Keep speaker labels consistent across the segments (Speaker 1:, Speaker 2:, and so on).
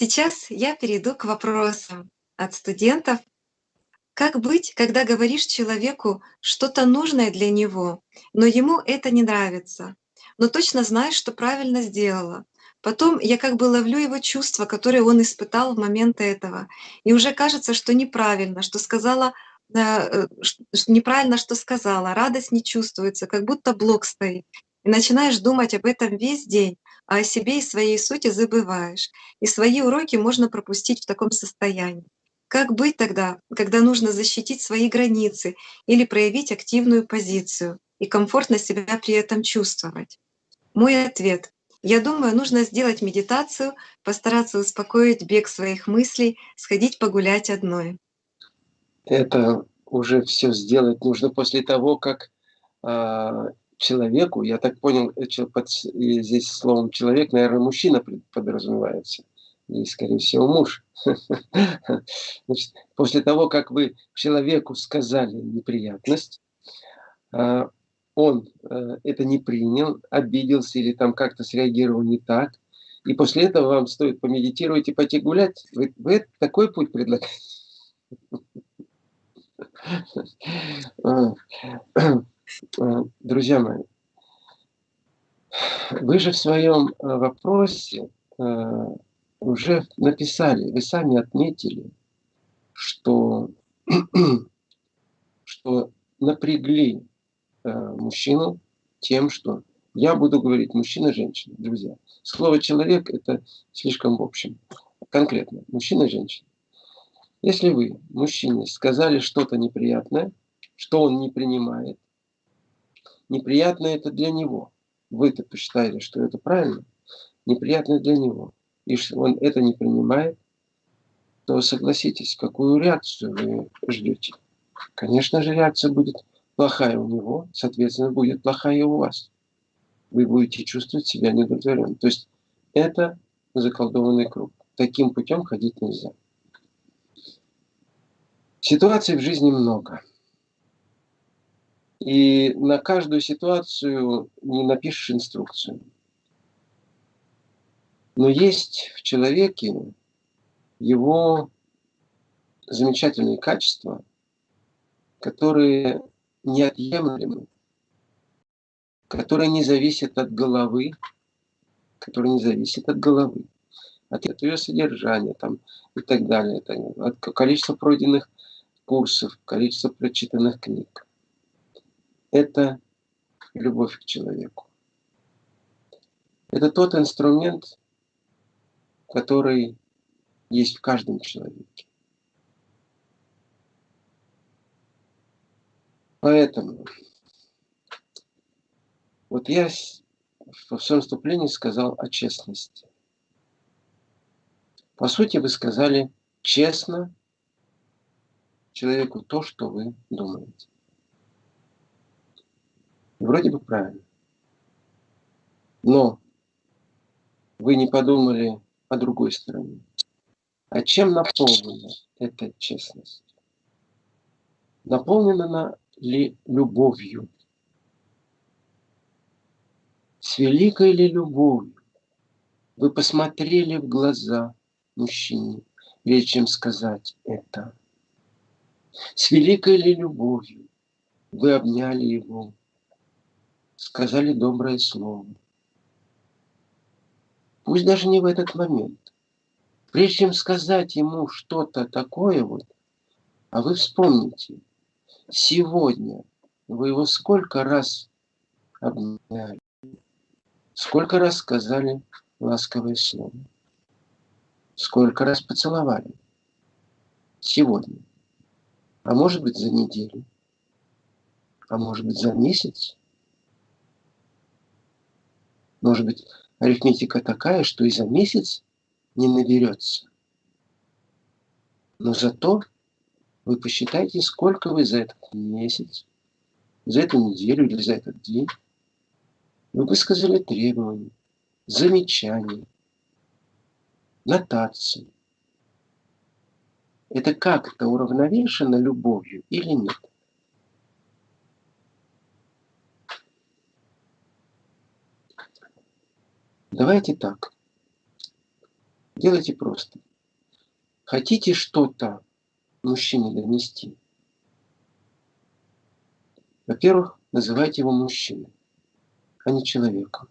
Speaker 1: Сейчас я перейду к вопросам от студентов. Как быть, когда говоришь человеку что-то нужное для него, но ему это не нравится, но точно знаешь, что правильно сделала? Потом я как бы ловлю его чувства, которые он испытал в момент этого. И уже кажется, что неправильно, что сказала, э, э, неправильно, что сказала, радость не чувствуется, как будто блок стоит. И начинаешь думать об этом весь день, а о себе и своей сути забываешь. И свои уроки можно пропустить в таком состоянии. Как быть тогда, когда нужно защитить свои границы или проявить активную позицию и комфортно себя при этом чувствовать? Мой ответ я думаю, нужно сделать медитацию, постараться успокоить бег своих мыслей, сходить погулять одной.
Speaker 2: Это уже все сделать нужно после того, как э, человеку, я так понял, э, под, здесь словом человек, наверное, мужчина подразумевается, и, скорее всего, муж. Значит, после того, как вы человеку сказали неприятность, а, он э, это не принял, обиделся или там как-то среагировал не так, и после этого вам стоит помедитировать и пойти гулять. Вы, вы такой путь предлагаете? А, друзья мои, вы же в своем э, вопросе э, уже написали, вы сами отметили, что, что напрягли Э, мужчину тем, что я буду говорить мужчина-женщина, друзья. Слово «человек» – это слишком в общем. Конкретно, мужчина-женщина. Если вы, мужчине, сказали что-то неприятное, что он не принимает, неприятно это для него. Вы-то посчитали, что это правильно, неприятно для него. И он это не принимает, то согласитесь, какую реакцию вы ждете. Конечно же, реакция будет плохая у него, соответственно, будет плохая и у вас. Вы будете чувствовать себя недовлетворенным. То есть это заколдованный круг. Таким путем ходить нельзя. Ситуаций в жизни много. И на каждую ситуацию не напишешь инструкцию. Но есть в человеке его замечательные качества, которые неотъемлемы, которые не зависят от головы, которые не зависят от головы, от ее содержания там, и так далее, от количества пройденных курсов, количества прочитанных книг. Это любовь к человеку. Это тот инструмент, который есть в каждом человеке. Поэтому вот я в своем вступлении сказал о честности. По сути, вы сказали честно человеку то, что вы думаете. Вроде бы правильно. Но вы не подумали о другой стороне. А чем наполнена эта честность? Наполнена она ли любовью? С великой ли любовью вы посмотрели в глаза мужчине, прежде чем сказать это? С великой ли любовью вы обняли его, сказали доброе слово? Пусть даже не в этот момент. Прежде чем сказать ему что-то такое вот, а вы вспомните – сегодня вы его сколько раз обняли, сколько раз сказали ласковое слово, сколько раз поцеловали сегодня, а может быть за неделю, а может быть за месяц, может быть арифметика такая, что и за месяц не наберется. Но зато вы посчитайте, сколько вы за этот месяц, за эту неделю или за этот день вы высказали требования, замечания, нотации. Это как-то уравновешено любовью или нет? Давайте так. Делайте просто. Хотите что-то мужчине донести? Во-первых, называйте его мужчиной, а не человеком.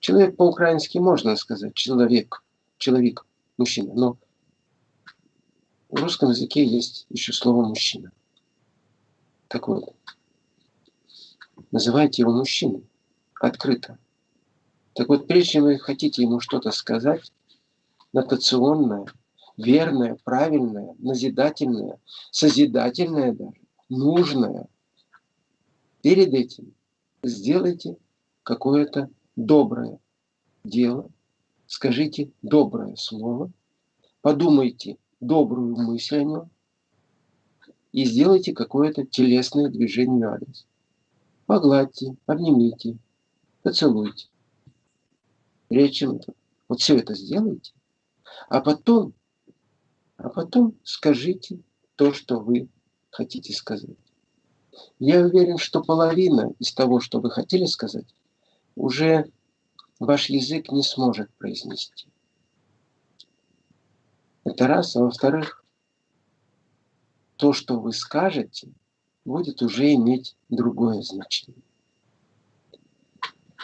Speaker 2: Человек по-украински можно сказать человек, человек, мужчина, но в русском языке есть еще слово мужчина. Так вот, называйте его мужчиной открыто. Так вот, прежде чем вы хотите ему что-то сказать, нотационное, верное, правильное, назидательное, созидательное даже, нужное, перед этим сделайте какое-то доброе дело, скажите доброе слово, подумайте добрую мысль о нем и сделайте какое-то телесное движение в адрес. Погладьте, обнимите, поцелуйте. Это, вот все это сделайте, а потом, а потом скажите то, что вы хотите сказать. Я уверен, что половина из того, что вы хотели сказать, уже ваш язык не сможет произнести. Это раз. А во-вторых, то, что вы скажете, будет уже иметь другое значение.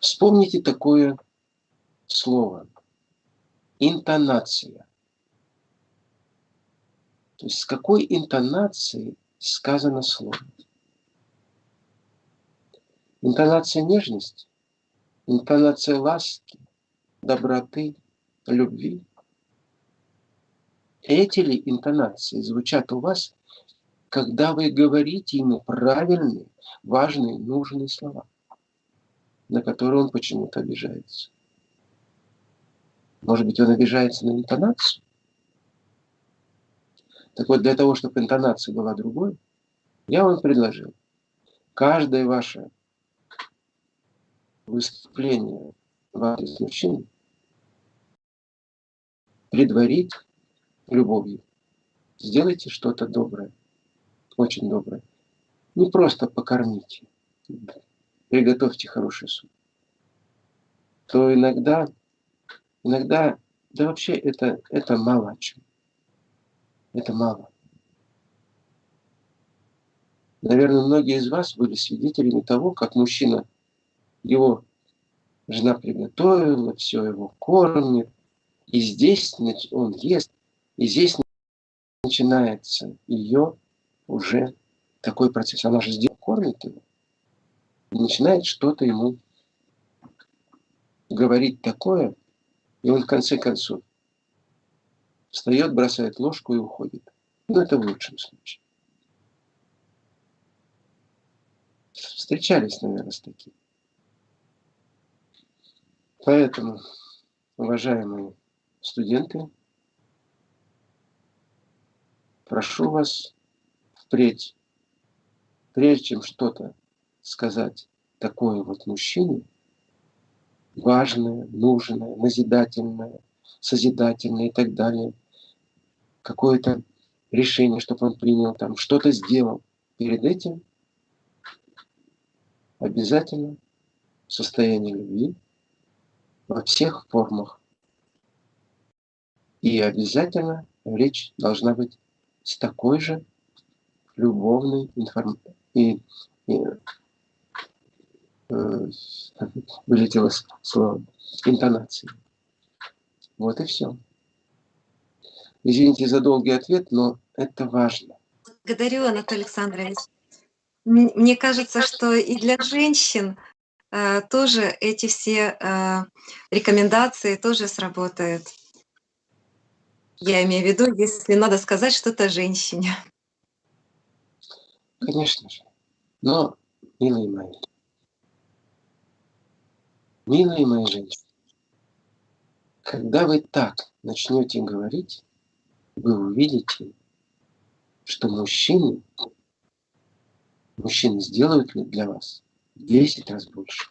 Speaker 2: Вспомните такое слово. Интонация. То есть с какой интонацией сказано слово. Интонация нежности, интонация ласки, доброты, любви. Эти ли интонации звучат у вас, когда вы говорите ему правильные, важные, нужные слова, на которые он почему-то обижается? Может быть, он обижается на интонацию? Так вот, для того, чтобы интонация была другой, я вам предложил. Каждое ваше выступление в адрес мужчин предварить любовью. Сделайте что-то доброе, очень доброе. Не просто покормите, приготовьте хороший суп. То иногда Иногда, да вообще это, это мало о чем. Это мало. Наверное, многие из вас были свидетелями того, как мужчина, его жена приготовила, все его кормит, и здесь он ест, и здесь начинается ее уже такой процесс. Она же здесь кормит его, и начинает что-то ему говорить такое, и он в конце концов встает, бросает ложку и уходит. Ну, это в лучшем случае. Встречались, наверное, с таким. Поэтому, уважаемые студенты, прошу вас впредь, прежде чем что-то сказать такое вот мужчине, важное, нужное, назидательное, созидательное и так далее. Какое-то решение, чтобы он принял, там что-то сделал. Перед этим обязательно состояние любви во всех формах. И обязательно речь должна быть с такой же любовной информацией и, вылетело слово, интонации. Вот и все. Извините за долгий ответ, но это важно.
Speaker 1: Благодарю, Анатолий Александрович. Мне кажется, что и для женщин э, тоже эти все э, рекомендации тоже сработают. Я имею в виду, если надо сказать что-то женщине.
Speaker 2: Конечно же. Но, милые мои, Милые мои женщины, когда вы так начнете говорить, вы увидите, что мужчины, мужчины сделают для вас в 10 раз больше.